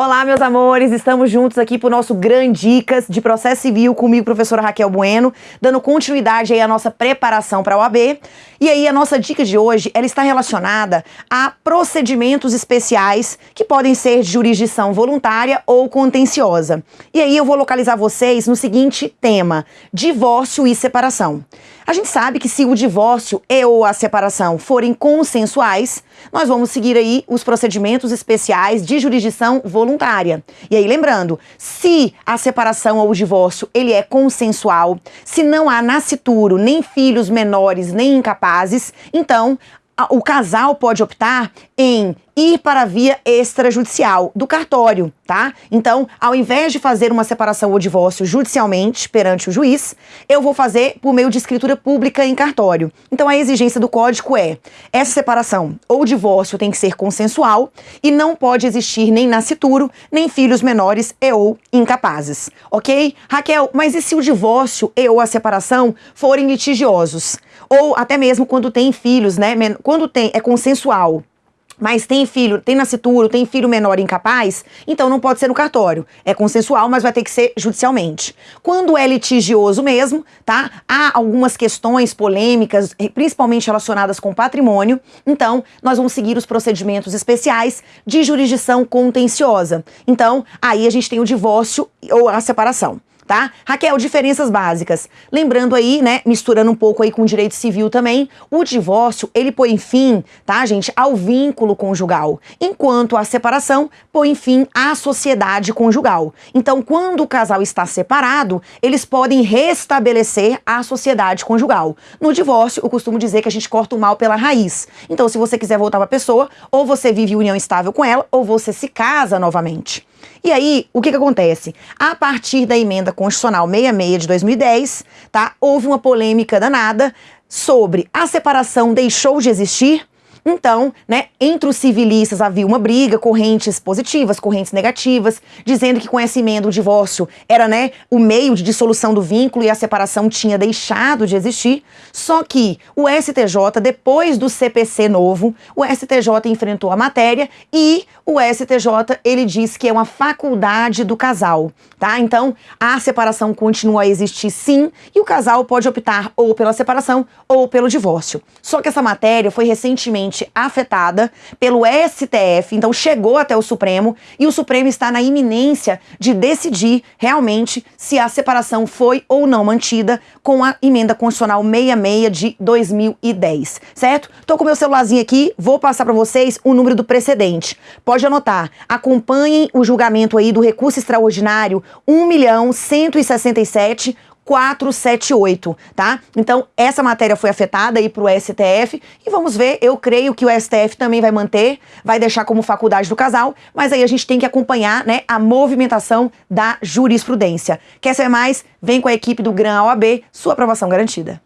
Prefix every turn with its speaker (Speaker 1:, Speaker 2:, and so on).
Speaker 1: Olá, meus amores, estamos juntos aqui para o nosso Grande Dicas de Processo Civil comigo, professora Raquel Bueno, dando continuidade aí à nossa preparação para a OAB. E aí a nossa dica de hoje, ela está relacionada a procedimentos especiais que podem ser de jurisdição voluntária ou contenciosa. E aí eu vou localizar vocês no seguinte tema: divórcio e separação. A gente sabe que se o divórcio e ou a separação forem consensuais, nós vamos seguir aí os procedimentos especiais de jurisdição voluntária. E aí lembrando, se a separação ou o divórcio ele é consensual, se não há nascituro, nem filhos menores, nem incapazes, então o casal pode optar em ir para a via extrajudicial do cartório, tá? Então, ao invés de fazer uma separação ou divórcio judicialmente perante o juiz, eu vou fazer por meio de escritura pública em cartório. Então, a exigência do código é: essa separação ou divórcio tem que ser consensual e não pode existir nem nascituro, nem filhos menores e ou incapazes, ok? Raquel, mas e se o divórcio e ou a separação forem litigiosos? Ou até mesmo quando tem filhos, né? Quando tem é consensual mas tem filho, tem nascituro, tem filho menor incapaz, então não pode ser no cartório. É consensual, mas vai ter que ser judicialmente. Quando é litigioso mesmo, tá? Há algumas questões polêmicas, principalmente relacionadas com patrimônio, então nós vamos seguir os procedimentos especiais de jurisdição contenciosa. Então, aí a gente tem o divórcio ou a separação tá? Raquel, diferenças básicas. Lembrando aí, né, misturando um pouco aí com direito civil também, o divórcio, ele põe fim, tá, gente, ao vínculo conjugal, enquanto a separação põe fim à sociedade conjugal. Então, quando o casal está separado, eles podem restabelecer a sociedade conjugal. No divórcio, eu costumo dizer que a gente corta o mal pela raiz. Então, se você quiser voltar para a pessoa, ou você vive união estável com ela, ou você se casa novamente. E aí, o que, que acontece? A partir da emenda constitucional 66 de 2010, tá? Houve uma polêmica danada sobre a separação deixou de existir então, né, entre os civilistas havia uma briga, correntes positivas, correntes negativas, dizendo que com essa emenda o divórcio era, né, o meio de dissolução do vínculo e a separação tinha deixado de existir. Só que o STJ, depois do CPC novo, o STJ enfrentou a matéria e o STJ, ele diz que é uma faculdade do casal, tá? Então, a separação continua a existir sim, e o casal pode optar ou pela separação ou pelo divórcio. Só que essa matéria foi recentemente afetada pelo STF, então chegou até o Supremo e o Supremo está na iminência de decidir realmente se a separação foi ou não mantida com a emenda constitucional 66 de 2010, certo? Tô com meu celularzinho aqui, vou passar para vocês o número do precedente. Pode anotar. Acompanhem o julgamento aí do recurso extraordinário 1 milhão 167 478, tá? Então, essa matéria foi afetada aí para o STF e vamos ver, eu creio que o STF também vai manter, vai deixar como faculdade do casal, mas aí a gente tem que acompanhar, né, a movimentação da jurisprudência. Quer saber mais? Vem com a equipe do GRAM OAB, sua aprovação garantida.